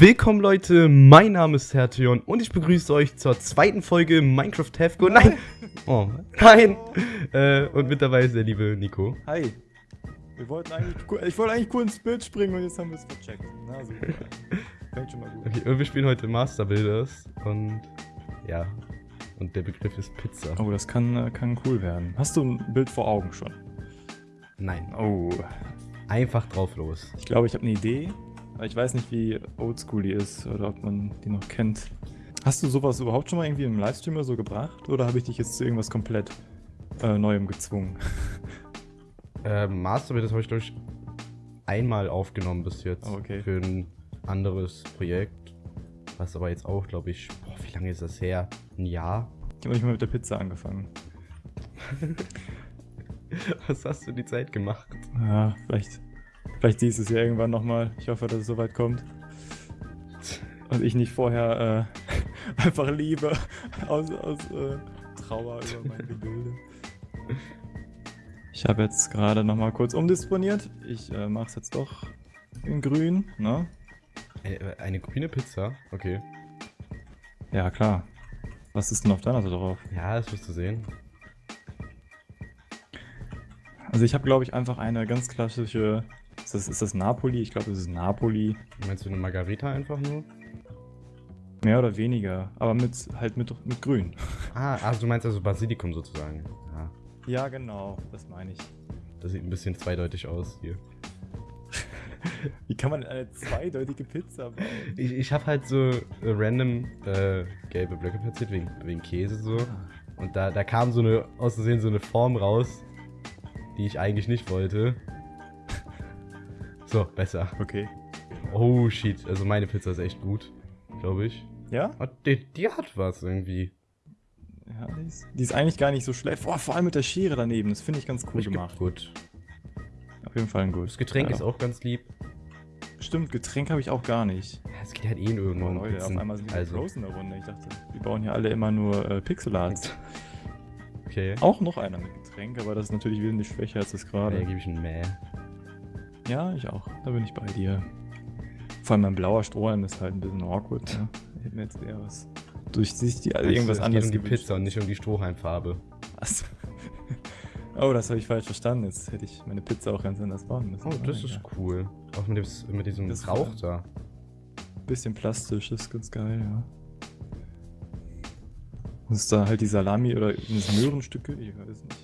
Willkommen Leute, mein Name ist Hertion und ich begrüße euch zur zweiten Folge Minecraft Go. Nein! Oh, nein! Äh, und mit dabei ist der liebe Nico. Hi. Wir wollten eigentlich, ich wollte eigentlich cool ins Bild springen und jetzt haben wir es vercheckt. Na, super. Fängt schon mal gut. Okay, und wir spielen heute Master Builders und ja, und der Begriff ist Pizza. Oh, das kann, äh, kann cool werden. Hast du ein Bild vor Augen schon? Nein, Oh. einfach drauf los. Ich glaube, ich habe eine Idee, ich weiß nicht, wie oldschool die ist oder ob man die noch kennt. Hast du sowas überhaupt schon mal irgendwie im Livestream oder so gebracht? Oder habe ich dich jetzt zu irgendwas komplett äh, Neuem gezwungen? Äh, Master Builders habe ich glaube ich einmal aufgenommen bis jetzt Oh, okay. für ein anderes Projekt. Was aber jetzt auch, glaube ich, boah, wie lange ist das her? Ein Jahr? Ich habe nicht mal mit der Pizza angefangen. Was hast du die Zeit gemacht? Ja, vielleicht, vielleicht dieses Jahr irgendwann nochmal. Ich hoffe, dass es soweit kommt. Und ich nicht vorher äh, einfach liebe aus, aus äh, Trauer über mein Gebilde. Ich habe jetzt gerade nochmal kurz umdisponiert. Ich äh, mache es jetzt doch in grün, ne? Eine, eine grüne Pizza? Okay. Ja, klar. Was ist denn auf deiner Seite drauf? Ja, das wirst du sehen. Also ich habe, glaube ich, einfach eine ganz klassische... Ist das, ist das Napoli? Ich glaube, das ist Napoli. Meinst du eine Margarita einfach nur? Mehr oder weniger. Aber mit halt mit, mit grün. Ah, also du meinst also Basilikum sozusagen. Ja, Ja, genau. Das meine ich. das sieht ein bisschen zweideutig aus hier. Wie kann man eine zweideutige Pizza bauen? Ich, ich habe halt so äh, random äh, gelbe Blöcke platziert, wegen, wegen Käse so. Und da, da kam so eine, aus Versehen so eine Form raus, die ich eigentlich nicht wollte. So, besser. Okay. Oh shit, also meine Pizza ist echt gut, glaube ich. Ja? Oh, die, die hat was irgendwie. Ja, die ist, die ist eigentlich gar nicht so schlecht. Boah, vor allem mit der Schere daneben. Das finde ich ganz cool Ich gemacht. Gut. Auf jeden Fall ein gut. Das Getränk ja. ist auch ganz lieb. Stimmt, Getränk habe ich auch gar nicht. Es geht halt eh in irgendwo Oh, Leute, Pizzen. auf einmal sind wir also, Rose in der Runde. Ich dachte, wir bauen hier alle immer nur äh, Pixelart. okay. Auch noch einer mit Getränk, aber das ist natürlich wesentlich schwächer als das Da gerade. gebe ich ein Mäh. Ja, ich auch. Da bin ich bei dir. Vor allem mein blauer Strohhalm ist halt ein bisschen awkward. Hätte mir jetzt eher was durchsichtig, also irgendwas es anderes geht um die. Pizza und nicht um die Strohhalmfarbe. Achso. Oh, das habe ich falsch verstanden. Jetzt hätte ich meine Pizza auch ganz anders bauen müssen. Oh, das ist ja. cool. Auch mit, dem, mit diesem Das- Rauch da. Bisschen plastisch, das ist ganz geil, ja. Und ist da halt die Salami oder es Möhrenstücke? Ich weiß nicht.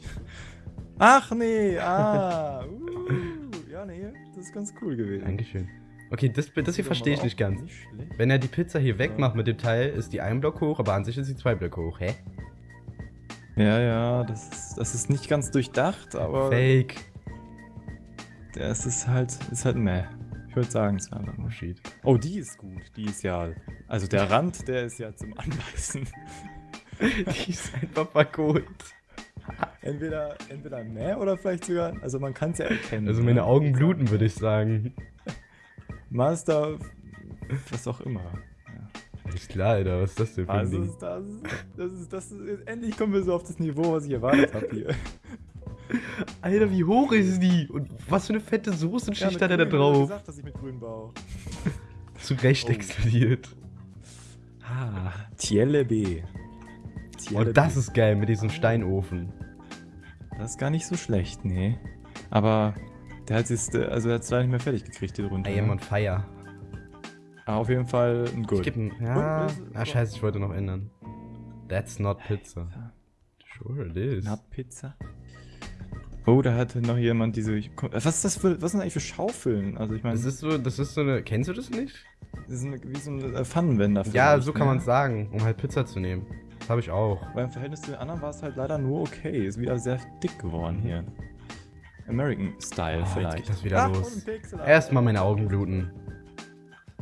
Ach nee, ah. Uh, ja, nee, das ist ganz cool gewesen. Dankeschön. Okay, das, das hier verstehe ich nicht ganz. Nicht. Wenn er die Pizza hier wegmacht mit dem Teil, ist die ein Block hoch, aber an sich ist sie zwei Blöcke hoch. Hä? Ja, ja, das ist, das ist nicht ganz durchdacht, aber Fake. das ist halt, ist halt meh. Ich würde sagen, es war nur shit. Oh, die ist gut. Die ist ja. Also der Rand, der ist ja zum Anbeißen. die ist einfach verkohlt. Entweder, entweder mehr oder vielleicht sogar. Also man kann es ja erkennen. Also ne? meine Augen bluten, würde ich sagen. Master. Was auch immer. Ist klar, Alter. Was ist das denn für ein Also Ding? ist das, das ist, das ist, endlich kommen wir so auf das Niveau, was ich erwartet habe hier. Alter, wie hoch ist die? Und was für eine fette Soßenschicht mit hat er da Grün, wurde drauf? gesagt, dass ich mit grün baue. Zu Recht Oh. explodiert. Ah, Tielle B. Tielle Und Oh, das B. ist geil mit diesem Steinofen. Das ist gar nicht so schlecht, nee. Aber der hat es, also er hat es leider nicht mehr fertig gekriegt hier drunter. I am on fire. Ah, auf jeden Fall ein Ich Good. geb ja. Äh, Ah, scheiße, ich wollte noch ändern. That's not pizza. Sure it is. Na, Pizza. Oh, da hatte noch jemand diese. Was ist das für. Was sind eigentlich für Schaufeln? Also ich meine, Das ist so, das ist so eine. Kennst du das nicht? das ist eine, wie so ein äh, Pfannenwender. Ja, so kann ne? man es sagen, um halt Pizza zu nehmen. Das habe ich auch. Weil im Verhältnis zu den anderen war es halt leider nur okay. Ist wieder sehr dick geworden hier. American Style Oh, jetzt vielleicht. geht das wieder Ach, los. Erstmal meine Augen bluten.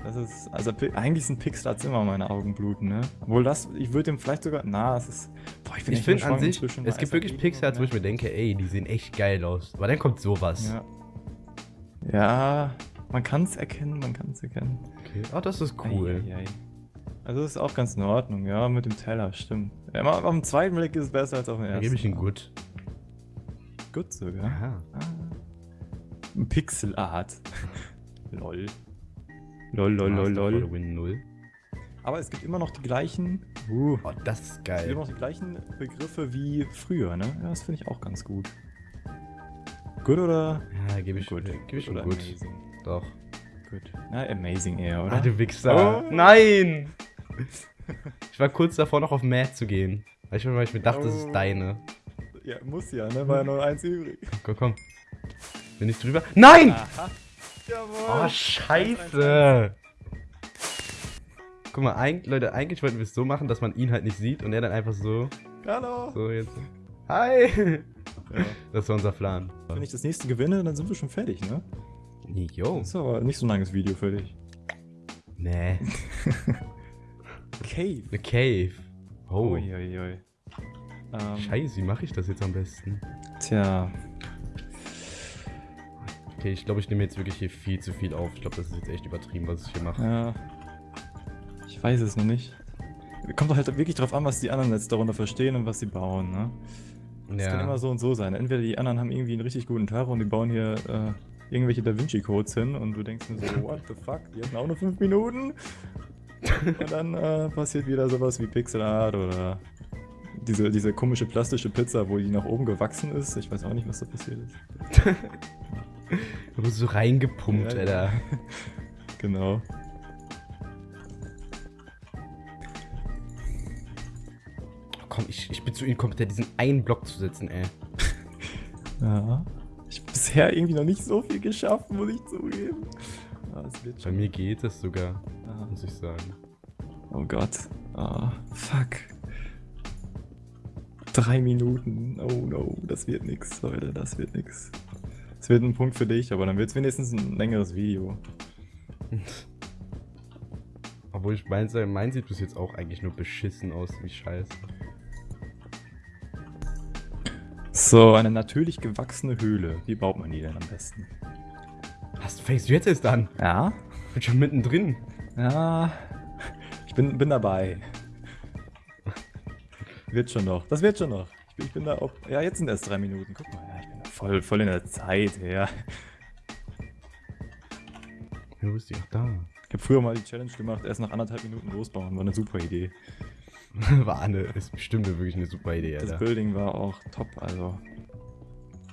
Das ist. Also eigentlich sind Pixelats immer meine Augen bluten, ne? Obwohl das. Ich würde dem vielleicht sogar. Na, es ist. Boah, bin Ich echt finde an sich, es gibt weißer wirklich Pixels, wo ich mir denke, ey, die sehen echt geil aus. Aber dann kommt sowas. Ja. Ja, man kann es erkennen, man kann es erkennen. Okay. Oh, das ist cool. Ei, ei, ei. Also das ist auch ganz in Ordnung, ja, mit dem Teller, stimmt. Mal- auf dem zweiten Blick ist es besser als auf dem Dann ersten. gebe ich ihn gut. Gut sogar. Aha. Ah. Pixelart. Lol. Lol, lol, lol, lol. Win 0. Aber es gibt immer noch die gleichen. Uh, Oh, das ist es gibt geil. immer noch die gleichen Begriffe wie früher, ne? Ja, das finde ich auch ganz gut. Gut oder? Ja, gebe ich, gut. geb ich oder gut. amazing. Doch. Gut. Na, amazing eher, oder? Ah, du Wichser. Oh. Nein! Ich war kurz davor, noch auf Mad zu gehen. Weil ich, weil ich mir dachte, das Oh. ist deine. Ja, muss ja, ne? War ja nur eins übrig. Komm, komm. Bin ich drüber? Nein! Aha. Jawohl. Oh, scheiße! Guck mal, eigentlich, Leute, eigentlich wollten wir es so machen, dass man ihn halt nicht sieht und er dann einfach so, Hallo. so jetzt. Hi! Ja. Das war unser Plan. Wenn ich das nächste gewinne, dann sind wir schon fertig, ne? Yo. Das ist aber nicht so ein langes Video für dich. Nee. Cave. Eine Cave. Oh. Uiuiui. Ähm, Scheiße, wie mache ich das jetzt am besten? Tja. Okay, ich glaube, ich nehme jetzt wirklich hier viel zu viel auf. Ich glaube, das ist jetzt echt übertrieben, was ich hier mache. Ja. Ich weiß es noch nicht. Kommt doch halt wirklich drauf an, was die anderen jetzt darunter verstehen und was sie bauen, ne? Das kann immer so und so sein. Entweder die anderen haben irgendwie einen richtig guten Tag und die bauen hier äh, irgendwelche Da Vinci-Codes hin und du denkst dir so, what the fuck, die hatten auch nur 5 Minuten. Und dann äh, passiert wieder sowas wie Pixel Art oder diese, diese komische plastische Pizza, wo die nach oben gewachsen ist. Ich weiß auch nicht, was da passiert ist. Du bist so reingepumpt, Ja, Alter. Genau. Oh, komm, ich, ich bin zu inkompetent, diesen einen Block zu setzen, ey. Ja. Ich habe bisher irgendwie noch nicht so viel geschafft, muss ich zugeben. Ah, Bei mir geht es sogar, Ah. muss ich sagen. Oh Gott. Ah, fuck. Drei Minuten. Oh no, das wird nix, Leute, das wird nix. Es wird ein Punkt für dich, aber dann wird es wenigstens ein längeres Video. Obwohl ich meins, mein sieht bis jetzt auch eigentlich nur beschissen aus, wie scheiße. So, eine natürlich gewachsene Höhle. Wie baut man die denn am besten? Was fängst du jetzt erst an? Ja? Ich bin schon mittendrin. Ja. Ich bin, bin dabei. Wird schon noch. Das wird schon noch. Ich bin, ich bin da auch. Ja, jetzt sind erst drei Minuten. Guck mal, ja, ich bin da voll, voll in der Zeit, ja. Du bist ja auch da. Ich habe früher mal die Challenge gemacht, erst nach anderthalb Minuten losbauen. War eine super Idee. War eine, ist bestimmt wirklich eine super Idee, Das Alter. Building war auch top, also.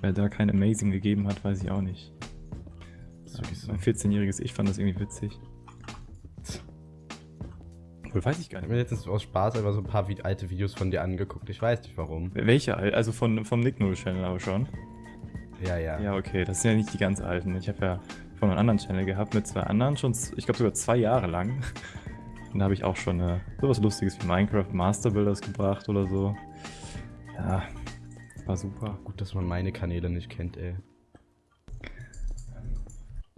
Wer da kein Amazing gegeben hat, weiß ich auch nicht. Das ist wirklich so. Mein 14-jähriges Ich fand das irgendwie witzig. Wohl weiß ich gar Ich nicht. habe mir letztens aus Spaß einfach so ein paar alte Videos von dir angeguckt. Ich weiß nicht warum. Welche? al- Also von, vom Nick Null Channel aber schon. Ja, ja. Ja, okay, das sind ja nicht die ganz alten. Ich habe ja von einem anderen Channel gehabt mit zwei anderen, schon, ich glaube sogar zwei Jahre lang. Und da habe ich auch schon äh, sowas Lustiges wie Minecraft Master Builders gebracht oder so. Ja, war super. Gut, dass man meine Kanäle nicht kennt, ey.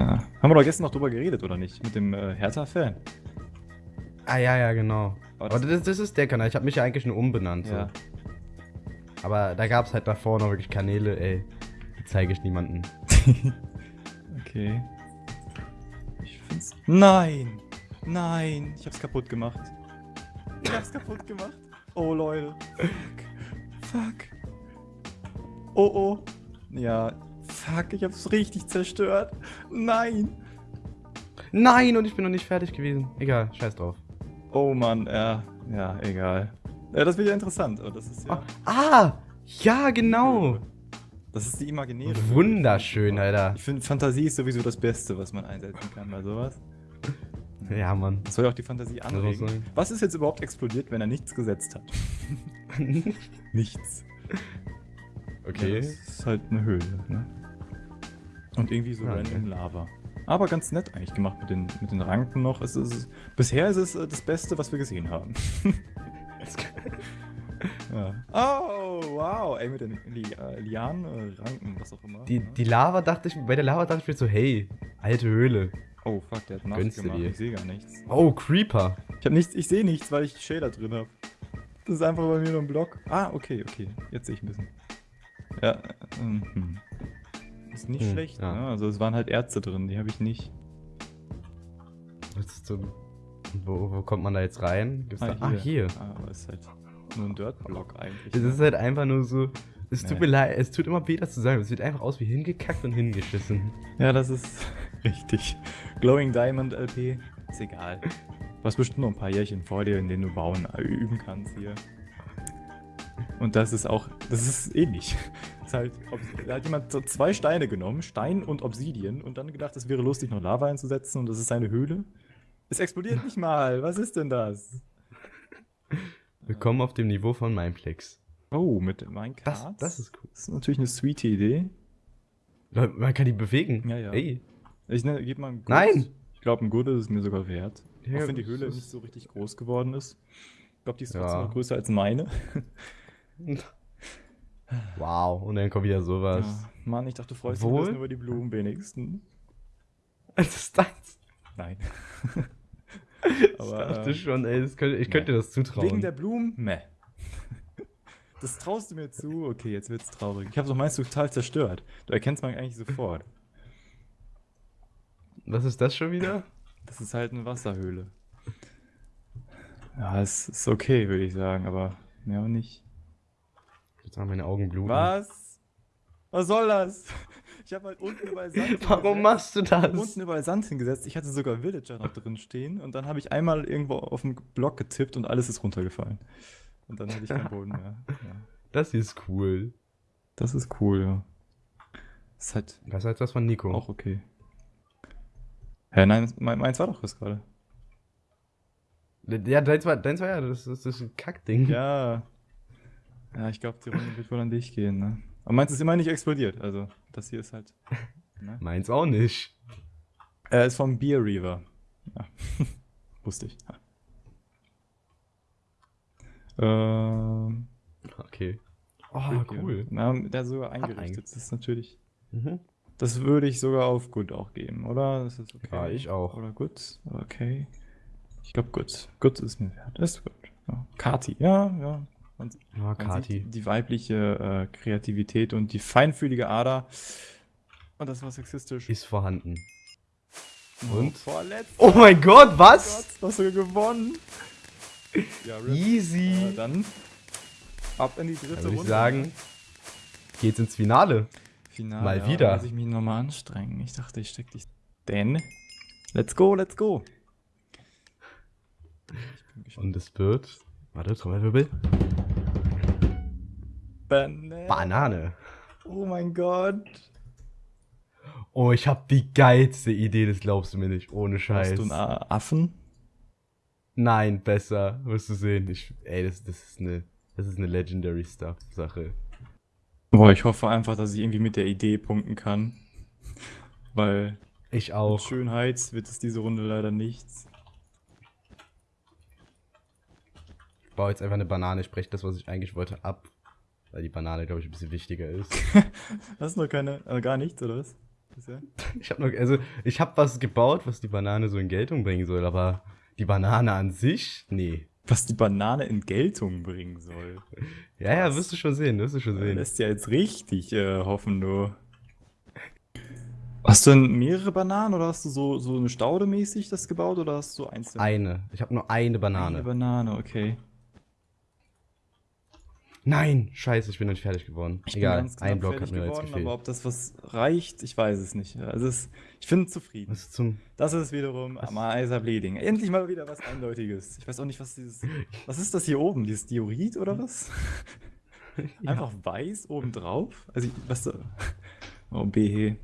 Ja. Haben wir doch gestern noch drüber geredet, oder nicht? Mit dem äh, Hertha-Fan. Ah, ja, ja, genau. Aber das- das, das ist der Kanal. Ich habe mich ja eigentlich nur umbenannt. So. Ja. Aber da gab es halt davor noch wirklich Kanäle, ey. Die zeige ich niemandem. Okay. Ich find's. Nein! Nein! Ich hab's kaputt gemacht. Ich hab's kaputt gemacht. Oh, Leute. Fuck. Fuck. Oh, oh. Ja. Fuck, ich hab's richtig zerstört. Nein! Nein, und ich bin noch nicht fertig gewesen. Egal, scheiß drauf. Oh Mann, ja. Ja, egal. Ja, das wird ja interessant. aber Das ist ja. Ah, ja, genau. Das ist die imaginäre. Wunderschön, Alter. Ich finde, Fantasie ist sowieso das Beste, was man einsetzen kann bei sowas. Ja, Mann. Das soll ja auch die Fantasie anregen. Was ist jetzt überhaupt explodiert, wenn er nichts gesetzt hat? Nichts. Ja, okay. das ist halt eine Höhle, ne? Und irgendwie so Ah, random. Lava. Aber ganz nett eigentlich gemacht mit den, mit den Ranken noch. Es ist, bisher ist es äh, das Beste, was wir gesehen haben. ja. Oh, wow. Ey, mit den Li äh, Lianen, Ranken, was auch immer. Die, ne? die Lava dachte ich, bei der Lava dachte ich mir so, hey, alte Höhle. Oh, fuck, der hat nachgemacht. dir? Ich sehe gar nichts. Oh, Creeper. Ich hab nichts, ich sehe nichts, weil ich Shader drin habe. Das ist einfach bei mir nur ein Block. Ah, okay, okay. Jetzt sehe ich ein bisschen. Ja, äh, ähm, hm. Ist nicht Hm, schlecht, ja. ne? Also es waren halt Ärzte drin, die habe ich nicht. Wo, wo kommt man da jetzt rein? Gibt's da, ah, hier. Ah, aber ist halt nur ein Dirt-Block eigentlich. Es ne? ist halt einfach nur so. Es tut Nee. mir leid, es tut immer weh, das zu sagen. Es sieht einfach aus wie hingekackt und hingeschissen. Ja, das ist richtig. Glowing Diamond LP. Ist egal. Du hast bestimmt noch ein paar Jährchen vor dir, in denen du bauen äh, üben kannst hier. Und das ist auch, das ist ähnlich. Ist halt, da hat jemand so zwei Steine genommen, Stein und Obsidian, und dann gedacht, es wäre lustig, noch Lava einzusetzen und das ist seine Höhle. Es explodiert nicht mal. Was ist denn das? Willkommen auf dem Niveau von Mineplex. Oh, mit Minecraft. Das, das ist cool. Das ist natürlich eine sweet Idee. Man kann die bewegen. Ja, ja. Ey. Ich ne, gebe mal ein Good. Nein! Ich glaube, ein Good ist es mir sogar wert. Ja, auch wenn die Höhle nicht so richtig groß geworden ist. Ich glaube, die ist Ja. trotzdem noch größer als meine. Wow, und dann kommt wieder sowas. Ja. Mann, ich dachte, du freust dich Wohl? ein bisschen über die Blumen wenigstens. Das ist deins. Nein. Ich Aber, dachte äh, schon, ey, das könnte, ich könnte dir das zutrauen. Wegen der Blumen? Meh. Das traust du mir zu? Okay, jetzt wird's traurig. Ich habe doch meinst du total zerstört. Du erkennst man eigentlich sofort. Was ist das schon wieder? Das ist halt eine Wasserhöhle. Ja, es ist okay, würde ich sagen, aber mehr auch nicht. Jetzt haben meine Augen bluten. Was? Was soll das? Ich habe halt unten überall Sand Warum hingesetzt. machst du das? Unten überall Sand hingesetzt. Ich hatte sogar Villager noch drin stehen und dann habe ich einmal irgendwo auf den Block getippt und alles ist runtergefallen. Und dann hatte ich keinen Boden mehr. Ja. Das ist cool. Das ist cool, ja. Das ist halt Das ist halt was von Nico. auch okay. Hä, nein, mein- meins war doch das gerade. Ja, deins war, deins war ja, das, ist- das ist ein Kackding. Ja. Ja, ich glaube, die Runde wird wohl an dich gehen, ne? Aber meins ist immer nicht explodiert, also das hier ist halt. Ne? Meins auch nicht. Er ist vom Beer Reaver. Ja. Wusste ich. Ähm. Okay. Oh, cool. Na, der ist sogar einge- eingerichtet. Das ist natürlich. Mhm. Das würde ich sogar auf gut auch geben, oder? Das ist okay. Ja, ich auch. Oder gut, okay. Ich glaube gut. Gut ist mir wert. Ist gut. Ja. Kati, ja, ja. Man, Ja, man Kati. sieht die weibliche äh, Kreativität und die feinfühlige Ader. Und das war sexistisch. Ist vorhanden. Und? Vorletzt. Oh mein Gott, was? Gott, hast du gewonnen. Ja. Easy. Äh, dann ab in die dritte Dann würde ich Runde. sagen, geht's ins Finale. Finale, mal ja, wieder. Muss ich mich nochmal anstrengen. Ich dachte, ich steck dich. Denn. Let's go, let's go. Ich bin gespannt. Und es wird. Warte, Trommelwirbel. Banane. Banane. Oh mein Gott. Oh, ich hab die geilste Idee, das glaubst du mir nicht. Ohne Scheiß. Hast du einen Affen? Nein, besser. Wirst du sehen. Ich, ey, das, das ist eine. Das ist eine Legendary Stuff Sache. Boah, ich hoffe einfach, dass ich irgendwie mit der Idee punkten kann. Weil Ich mit auch. Schönheit wird es diese Runde leider nichts. Ich baue jetzt einfach eine Banane. Ich breche das, was ich eigentlich wollte, ab. Weil die Banane, glaube ich, ein bisschen wichtiger ist. Hast du noch keine, äh, gar nichts, oder was? Bisher? Ich habe noch, also ich habe was gebaut, was die Banane so in Geltung bringen soll, aber die Banane an sich, nee. Was die Banane in Geltung bringen soll. Ja, ja, wirst du schon sehen, wirst du schon Du sehen. lässt ja jetzt richtig äh, hoffen, du. Hast du denn mehrere Bananen oder hast du so, so eine Staude mäßig das gebaut oder hast du einzelne? Eine. Ich habe nur eine Banane. Eine Banane, okay. Nein, scheiße, ich bin noch nicht fertig geworden. Ich bin Egal, ein Block hat mir jetzt geworden, gefehlt. aber ob das was reicht, ich weiß es nicht. Also es, ich bin zufrieden. Ist. Das ist wiederum Was? Amasa Bleeding. Endlich mal wieder was Eindeutiges. Ich weiß auch nicht, was dieses. Was ist das hier oben? Dieses Diorit oder was? Einfach weiß oben drauf? Also, ich, was da. Oh, BH.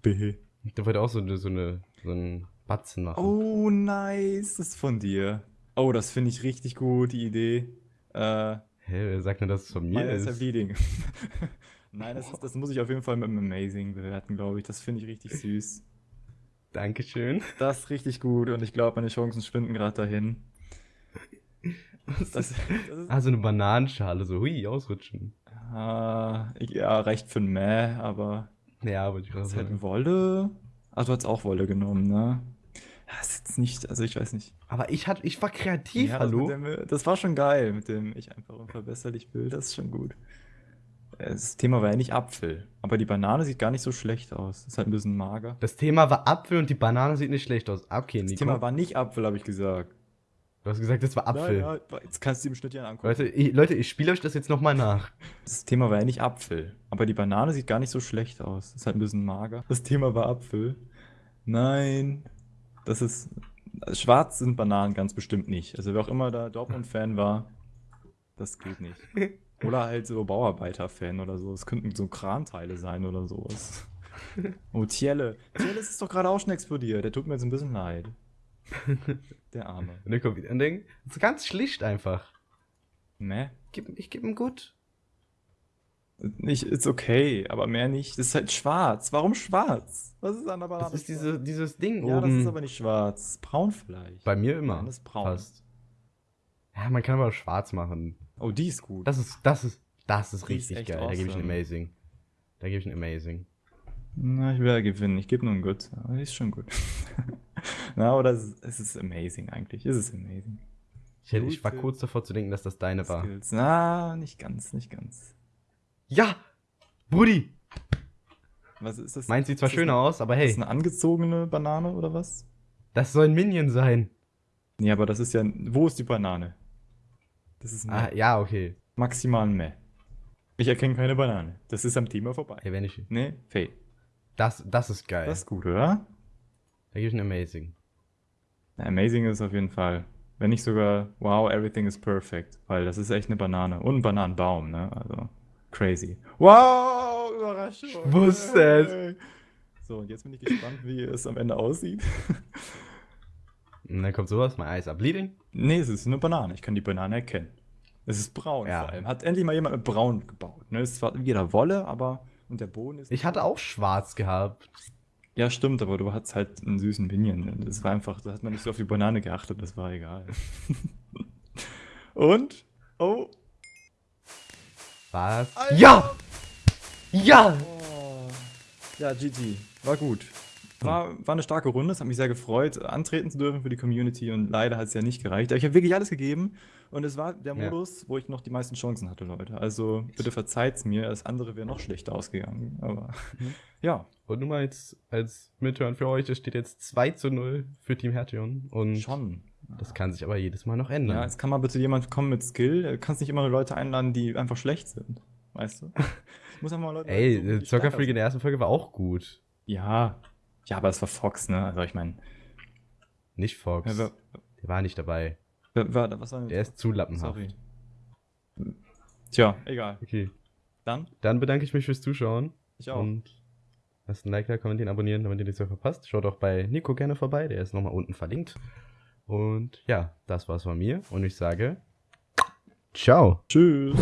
BH. Der wollte auch so, eine, so, eine, so einen Batzen machen. Oh, nice. Das ist von dir. Oh, das finde ich richtig gut, die Idee. Äh, Hä, wer sagt denn, dass es von mir Amasa ist? Bleeding. Nein, das, ist, das muss ich auf jeden Fall mit dem Amazing bewerten, glaube ich. Das finde ich richtig süß. Dankeschön. Das ist richtig gut und ich glaube, meine Chancen schwinden gerade dahin. Das, das ist, Ah, so eine Bananenschale, so hui, ausrutschen. ah, ja, reicht für ein Mäh, aber Ja, wollte ich gerade das ist halt. Wolle. Ah, du hast auch Wolle genommen, ne? Ja, ist jetzt nicht, also ich weiß nicht. Aber ich, hat, ich war kreativ, Ja, das, hallo? mit dem, das war schon geil, mit dem ich einfach unverbesserlich will, das ist schon gut. Äh, Das Thema war ja nicht Apfel, aber die Banane sieht gar nicht so schlecht aus. Ist halt ein bisschen mager. Das Thema war Apfel und die Banane sieht nicht schlecht aus. Ah, Okay, Das Nico. Thema war nicht Apfel, habe ich gesagt. du hast gesagt, das war Apfel. Ja, ja, jetzt kannst du dir im Schnitt ja angucken. Leute, ich, Leute, ich spiele euch das jetzt nochmal nach. Das Thema war ja nicht Apfel, aber die Banane sieht gar nicht so schlecht aus. Ist halt ein bisschen mager. Das Thema war Apfel. Nein, das ist schwarz sind Bananen ganz bestimmt nicht. Also wer auch immer da Dortmund-Fan war, das geht nicht. Oder halt so Bauarbeiter-Fan oder so. Es könnten so Kranteile sein oder sowas. Oh, Tielle. Tielle ist doch gerade auch schon explodiert. Der tut mir jetzt ein bisschen leid. Der Arme. Und dann kommt wieder ein Ding. Das ist ganz schlicht einfach. Gib, ich gebe ihm gut. Nicht, ist okay, aber mehr nicht. Das ist halt schwarz. Warum schwarz? Was ist an der Banane? Das ist diese, dieses Ding Ja, das oben. ist aber nicht schwarz. Braun vielleicht. Bei mir immer. Das ist braun. Fast. Ja, man kann aber schwarz machen. Oh, die ist gut. Das ist, das ist, das ist Die ist richtig echt geil. Da gebe ich ein awesome. Amazing. Da gebe ich ein Amazing. Na, ich will ja gewinnen. Ich gebe nur ein Good. Aber die ist schon gut. Na, oder es ist, es ist amazing eigentlich. Es ist amazing. Ich, hätte, ich war kurz davor zu denken, dass das deine war. Skills. Na, nicht ganz, nicht ganz. Ja! Brudi! Was ist das? Meint sieht zwar ist schöner aus, aber Ist hey, das eine angezogene Banane oder was? das soll ein Minion sein. Nee, aber das ist ja. Wo ist die Banane? Das ist ein Ah, ja, okay. maximal Meh. Ich erkenne keine Banane. Das ist am Thema vorbei. Hey, wenn ich. Nee, Fade. Das, das ist geil. Das ist gut, oder? da gebe ich ein Amazing. Na, Amazing ist auf jeden Fall. Wenn nicht sogar, wow, everything is perfect. Weil das ist echt eine Banane. Und ein Bananenbaum, ne? Also, crazy. Wow, Überraschung. Ich wusste es. So, und jetzt bin ich gespannt, wie es am Ende aussieht. Und dann kommt sowas, my eyes are bleeding. nee, es ist eine Banane. Ich kann die Banane erkennen. Es ist braun Ja. vor allem. Hat endlich mal jemand mit braun gebaut. Ne? Es ist zwar wieder Wolle, aber. Und der Boden ist. Ich hatte auch schwarz gehabt. Ja, stimmt, aber du hattest halt einen süßen Minion. Das war einfach, da hat man nicht so auf die Banane geachtet, das war egal. Und? Oh. Was? Alter. Ja! Ja! oh. Ja, GG. War gut. War, war eine starke Runde, es hat mich sehr gefreut, antreten zu dürfen für die Community und leider hat es ja nicht gereicht. Aber ich habe wirklich alles gegeben und es war der Ja. Modus, wo ich noch die meisten Chancen hatte, Leute. Also bitte verzeiht's mir, das andere wäre noch schlechter ausgegangen. Aber Mhm. ja, Und nur mal jetzt als Mithören für euch, es steht jetzt 2 zu 0 für Team Hertion. Und schon. Das kann sich aber jedes Mal noch ändern. Ja, jetzt kann mal bitte jemand kommen mit Skill. Du kannst nicht immer nur Leute einladen, die einfach schlecht sind. Weißt du? Ich muss einfach mal Leute Ey, äh, die Soccer stärker Freak in der ersten Folge war auch gut. Ja. Ja, aber es war Fox, ne? Also ich meine. Nicht Fox. Ja, wer, Der war nicht dabei. wer, wer, was war denn? Der ist zu lappenhaft. Sorry. Tja, egal. Okay. Dann, Dann bedanke ich mich fürs Zuschauen. ich auch. Und lasst ein Like da, kommentieren, abonnieren, damit ihr nichts mehr verpasst. Schaut auch bei Nico gerne vorbei, der ist nochmal unten verlinkt. Und ja, das war's von mir. Und ich sage, ciao. Tschüss.